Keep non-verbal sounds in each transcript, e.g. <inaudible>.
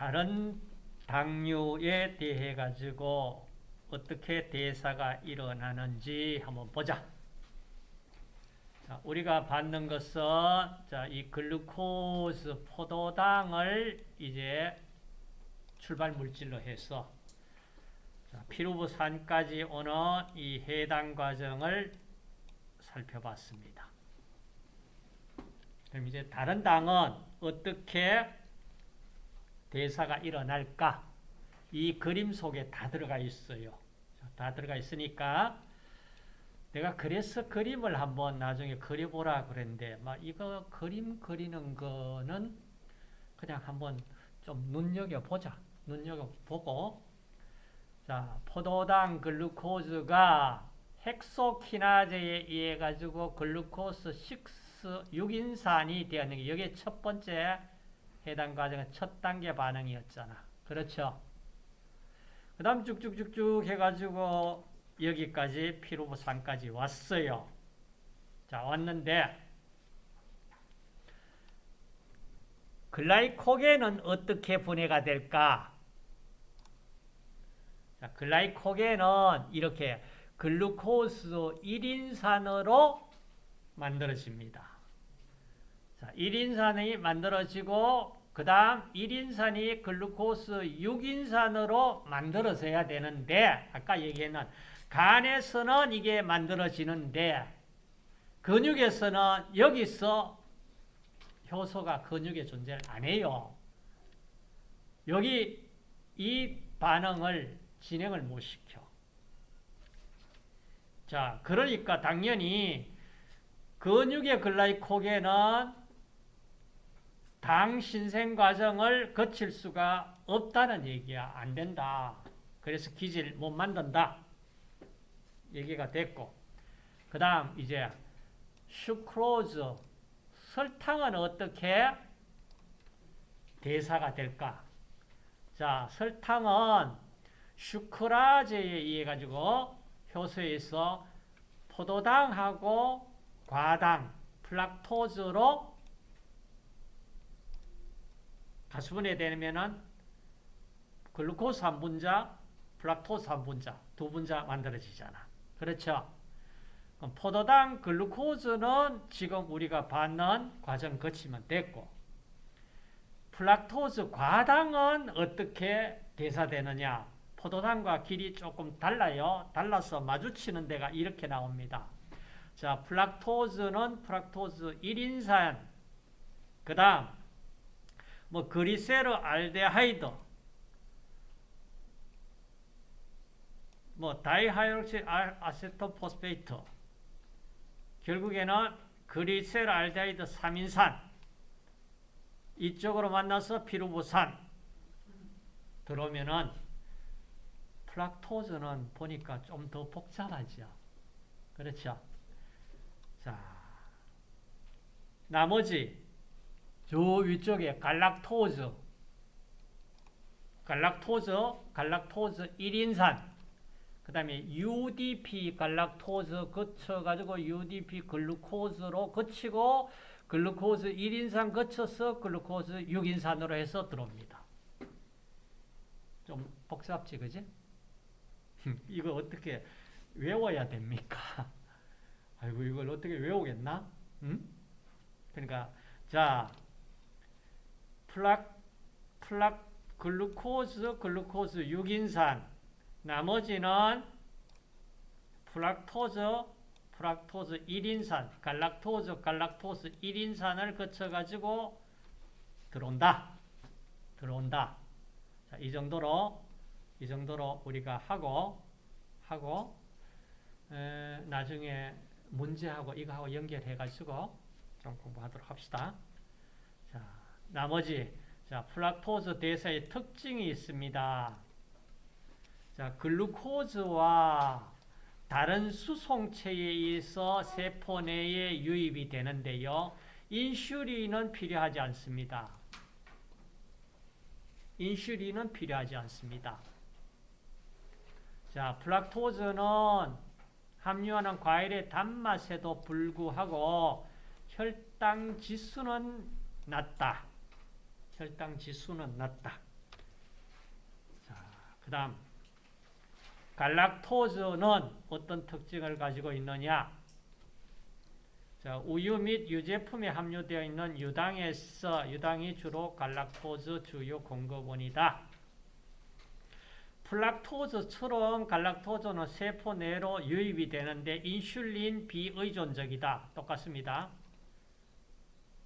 다른 당류에 대해 가지고 어떻게 대사가 일어나는지 한번 보자. 자, 우리가 받는 것은 자, 이 글루코스 포도당을 이제 출발 물질로 해서 자, 피루부산까지 오는 이 해당 과정을 살펴봤습니다. 그럼 이제 다른 당은 어떻게 대사가 일어날까? 이 그림 속에 다 들어가 있어요. 다 들어가 있으니까 내가 그래서 그림을 한번 나중에 그려보라 그랬는데 막 이거 그림 그리는 거는 그냥 한번 좀 눈여겨보자. 눈여겨보고 자 포도당 글루코즈가 헥소키나제에 의해 가지고 글루코스 6 6인산이 되었는 게 여기 첫 번째 해당 과정은 첫 단계 반응이었잖아. 그렇죠? 그 다음 쭉쭉쭉쭉 해가지고 여기까지 피로부 산까지 왔어요. 자, 왔는데 글라이코겐은 어떻게 분해가 될까? 자, 글라이코겐은 이렇게 글루코스 1인산으로 만들어집니다. 자, 1인산이 만들어지고 그 다음 1인산이 글루코스 6인산으로 만들어져야 되는데 아까 얘기했는 간에서는 이게 만들어지는데 근육에서는 여기서 효소가 근육의 존재를 안 해요. 여기 이 반응을 진행을 못 시켜. 자, 그러니까 당연히 근육의 글라이코겐은 당 신생 과정을 거칠 수가 없다는 얘기야. 안 된다. 그래서 기질 못 만든다. 얘기가 됐고. 그 다음, 이제, 슈크로즈, 설탕은 어떻게 대사가 될까? 자, 설탕은 sucrase에 의해 가지고 효소에서 포도당하고 과당, fructose로 가수분해 되면은 glucose 한 분자, fructose 한 분자, 두 분자 만들어지잖아. 그렇죠? 포도당 glucose는 지금 우리가 받는 과정 거치면 됐고 fructose 과당은 어떻게 대사되느냐 포도당과 길이 조금 달라요. 달라서 마주치는 데가 이렇게 나옵니다. 자, fructose는 fructose 1인산 그 다음 뭐 그리세르 알데하이드 뭐 dihydroxyacetone phosphate 결국에는 그리세르 알데하이드 3인산 이쪽으로 만나서 피루브산 들어오면은 fructose는 보니까 좀 더 복잡하죠. 그렇죠? 자, 나머지 저 위쪽에 galactose, 갈락토즈, 갈락토즈 1인산, 그 다음에 UDP 갈락토즈 거쳐가지고 UDP 글루코즈로 거치고 글루코즈 1인산 거쳐서 글루코즈 6인산으로 해서 들어옵니다. 좀 복잡지, 그지? <laughs> 이거 어떻게 외워야 됩니까? <laughs> 아이고, 이걸 어떻게 외우겠나? 응? 그러니까, 자, fruc, fruc, glucose, glucose 6인산. 나머지는 fructose, fructose 1인산, galactose, galactose 1인산을 거쳐가지고 들어온다. 들어온다. 자, 이 정도로, 이 정도로 우리가 하고, 하고, 에, 나중에 문제하고 이거하고 연결해가지고 좀 공부하도록 합시다. 자, 나머지, 자, 플락토즈 대사의 특징이 있습니다. 자, 글루코즈와 다른 수송체에 의해서 세포 내에 유입이 되는데요. 인슐린은 필요하지 않습니다. 인슐린은 필요하지 않습니다. 자, 플락토즈는 함유하는 과일의 단맛에도 불구하고 혈당 지수는 낮다. 혈당 지수는 낮다. 그 다음, 갈락토즈는 어떤 특징을 가지고 있느냐? 자, 우유 및 유제품에 함유되어 있는 유당에서 유당이 주로 갈락토즈 주요 공급원이다. 플락토즈처럼 갈락토즈는 세포 내로 유입이 되는데 인슐린 비의존적이다. 똑같습니다.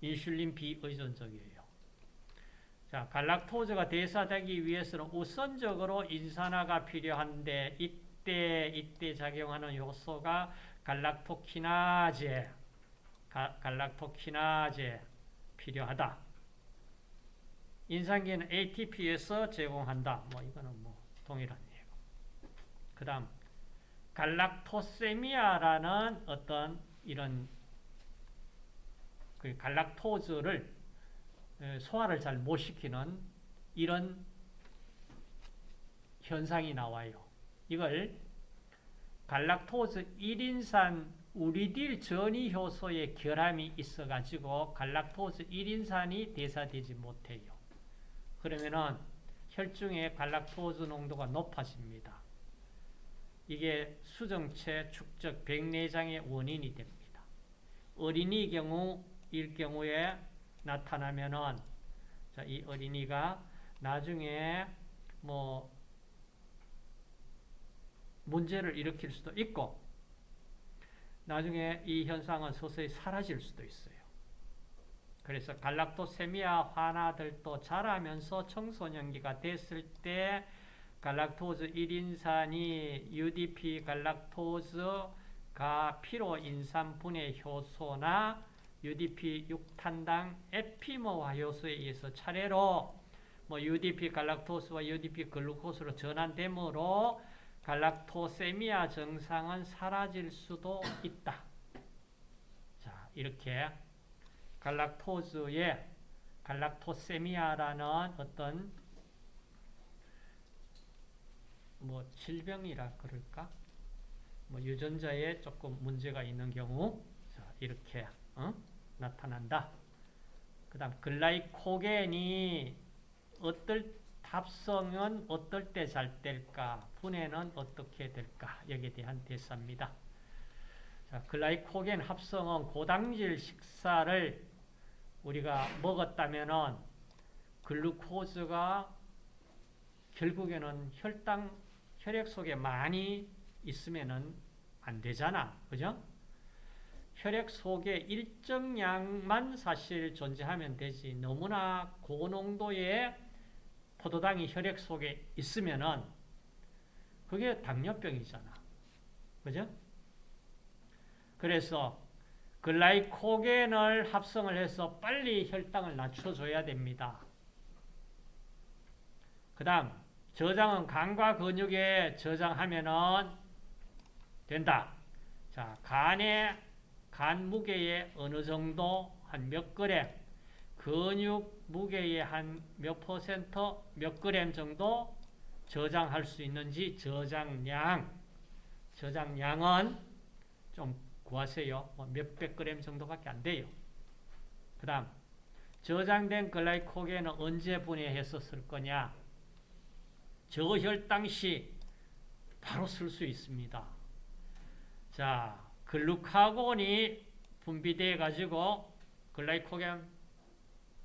인슐린 비의존적이에요. 자, 갈락토즈가 대사되기 위해서는 우선적으로 인산화가 필요한데 이때 이때 작용하는 요소가 갈락토키나제, 가, 갈락토키나제 필요하다. 인산기는 ATP에서 제공한다. 뭐 이거는 뭐 동일한 예고. 그다음 갈락토세미아라는 어떤 이런 그 갈락토즈를 소화를 잘 못 시키는 이런 현상이 나와요. 이걸 갈락토즈 1인산 우리딜 전이 효소의 결함이 있어가지고 갈락토즈 1인산이 대사되지 못해요. 그러면은 혈중의 갈락토즈 농도가 높아집니다. 이게 수정체 축적 백내장의 원인이 됩니다. 어린이 경우일 경우에 나타나면은 자, 이 어린이가 나중에 뭐 문제를 일으킬 수도 있고 나중에 이 현상은 서서히 사라질 수도 있어요. 그래서 갈락토세미아 환아들도 자라면서 청소년기가 됐을 때 갈락토즈 1인산이 UDP 갈락토즈가 피로인산 분해 효소나 UDP 6탄당 에피모 화 효소에 의해서 차례로 뭐 UDP 갈락토스와 UDP 글루코스로 전환되므로 갈락토세미아 증상은 사라질 수도 있다. 자, 이렇게 갈락토즈의 갈락토세미아라는 어떤 뭐 질병이라 그럴까? 뭐 유전자에 조금 문제가 있는 경우 자, 이렇게 어? 나타난다. 그 다음 글라이코겐이 어떨 합성은 어떨 때 잘 될까? 분해는 어떻게 될까? 여기에 대한 대사입니다. 자, 글라이코겐 합성은 고당질 식사를 우리가 먹었다면은 글루코즈가 결국에는 혈당, 혈액 속에 많이 있으면은 안 되잖아. 그죠? 혈액 속에 일정량만 사실 존재하면 되지. 너무나 고농도의 포도당이 혈액 속에 있으면은 그게 당뇨병이잖아. 그죠? 그래서 글라이코겐을 합성을 해서 빨리 혈당을 낮춰줘야 됩니다. 그 다음 저장은 간과 근육에 저장하면 은 된다. 자, 간의 간 무게의 어느 정도 한 몇 그램 근육 무게의 한 몇 퍼센트, 몇 그램 정도 저장할 수 있는지 저장량, 저장량은 좀 구하세요. 뭐 몇백 그램 정도밖에 안 돼요. 그 다음 저장된 글라이코겐은 언제 쓸 거냐? 저혈당 시 바로 쓸 수 있습니다. 자, 글루카곤이 분비돼 가지고 글라이코겐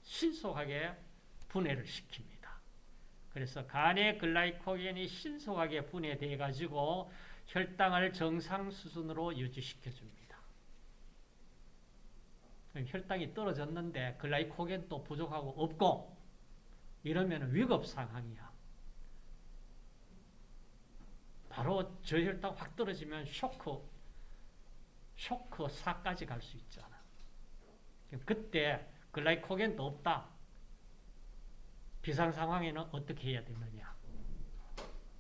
신속하게 분해를 시킵니다. 그래서 간의 글라이코겐이 신속하게 분해돼 가지고 혈당을 정상 수준으로 유지시켜 줍니다. 혈당이 떨어졌는데 글라이코겐도 부족하고 없고 이러면 위급 상황이야. 바로 저혈당 확 떨어지면 쇼크, 쇼크 사까지 갈 수 있잖아. 그때 글라이코겐도 없다. 비상 상황에는 어떻게 해야 되느냐?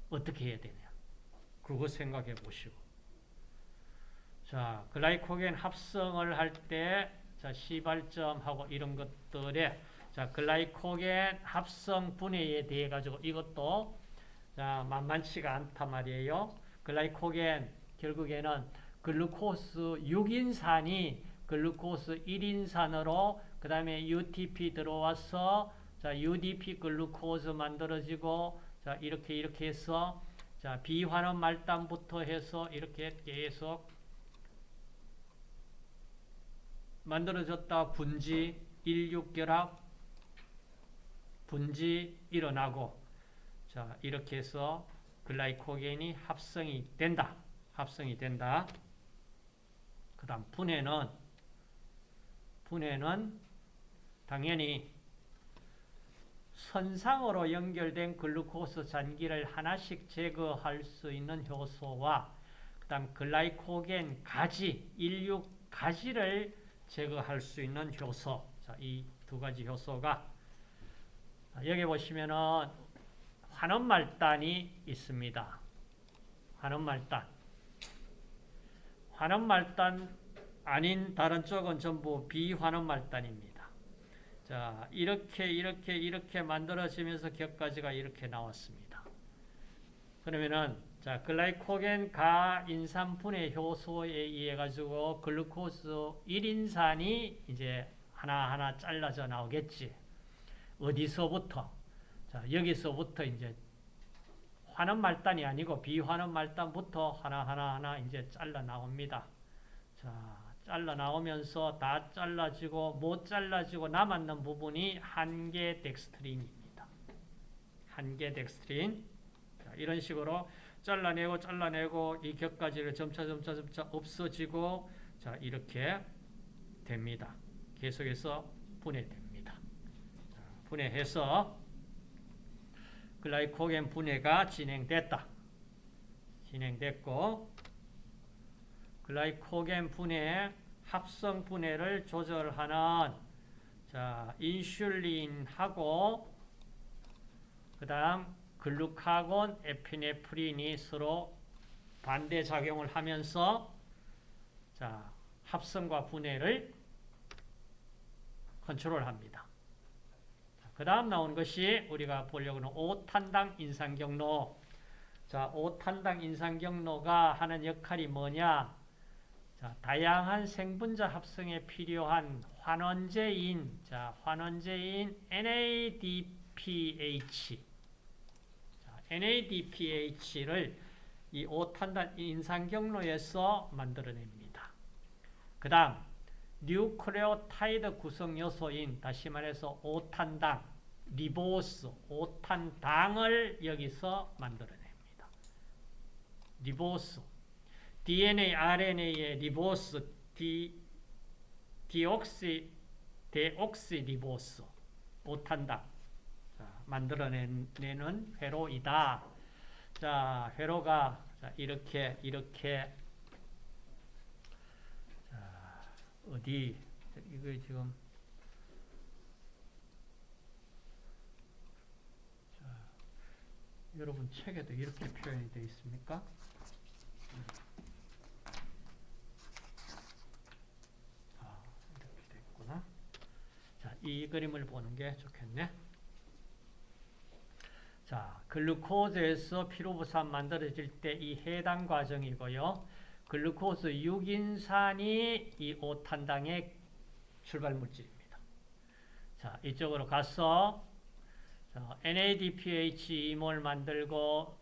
어떻게 해야 되냐? 그거 생각해 보시고. 자, 글라이코겐 합성을 할 때, 자, 시발점하고 이런 것들에, 자, 글라이코겐 합성 분해에 대해 가지고 이것도, 자, 만만치가 않단 말이에요. 글라이코겐, 결국에는 글루코스 6인산이 글루코스 1인산으로 그 다음에 UTP 들어와서 자 UDP 글루코즈 만들어지고 자, 이렇게 이렇게 해서 자, 비환원 말단부터 해서 이렇게 계속 만들어졌다 분지 일육결합 분지 일어나고 자, 이렇게 해서 글라이코겐이 합성이 된다. 합성이 된다. 그 다음 분해는 분해는 당연히 선상으로 연결된 글루코스 잔기를 하나씩 제거할 수 있는 효소와 그 다음 글라이코겐 가지, 일육 가지를 제거할 수 있는 효소. 자, 이 두 가지 효소가 여기 보시면은 환원말단이 있습니다. 환원말단. 환원 말단 아닌 다른 쪽은 전부 비환원 말단입니다. 자, 이렇게 이렇게 이렇게 만들어지면서 격까지가 이렇게 나왔습니다. 그러면은 자, 글라이코겐 가 인산 분해 효소에 의해 가지고 글루코스 1인산이 이제 하나하나 잘라져 나오겠지. 어디서부터? 자, 여기서부터 이제 환원 말단이 아니고 비환원 말단부터 하나하나 하나 이제 잘라 나옵니다. 자, 잘라 나오면서 다 잘라지고 못 잘라지고 남았는 부분이 한계 덱스트린입니다. 한계 덱스트린. 자, 이런 식으로 잘라내고 잘라내고 이 곁가지를 점차 점차 점차 없어지고 자, 이렇게 됩니다. 계속해서 분해됩니다. 자, 분해해서 글라이코겐 분해가 진행됐다. 진행됐고 글라이코겐 분해 합성 분해를 조절하는 자, 인슐린하고 그 다음 글루카곤 에피네프린이 서로 반대 작용을 하면서 자, 합성과 분해를 컨트롤합니다. 그 다음 나온 것이 우리가 보려고 하는 5탄당 인상경로. 자, 5탄당 인상경로가 하는 역할이 뭐냐? 자, 다양한 생분자 합성에 필요한 환원제인, 자, 환원제인 NADPH. 자, NADPH를 이 5탄당 인산 경로에서 만들어냅니다. 그 다음, 뉴클레오타이드 구성 요소인 다시 말해서 5탄당, 리보스, 5탄당을 여기서 만들어냅니다. 리보스, DNA, RNA의 리보스, 디, 디옥시, 데옥시 리보스, 5탄당 만들어내는 회로이다. 자, 회로가 자, 이렇게 이렇게 어디 이거 지금 자, 여러분 책에도 이렇게 표현이 되어 있습니까? 아, 이렇게 됐구나. 자, 이 그림을 보는 게 좋겠네. 자, 글루코즈에서 피루브산 만들어질 때 이 해당 과정이고요. 글루코스 6인산이 이 5탄당의 출발 물질입니다. 자, 이쪽으로 가서 자, NADPH 이놈을 만들고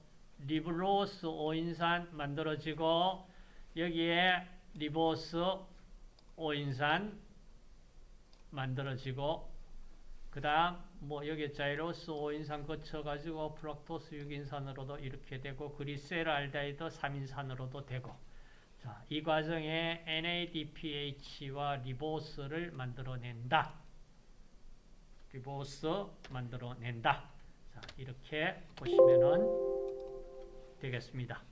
리불로스 5인산 만들어지고 여기에 리보스 5인산 만들어지고 그 다음 뭐 여기 자일로스 5인산 거쳐가지고 프락토스 6인산으로도 이렇게 되고 글리세르알데하이드 3인산으로도 되고 자, 이 과정에 NADPH와 리보스를 만들어낸다. 리보스 만들어낸다. 자, 이렇게 보시면 되겠습니다.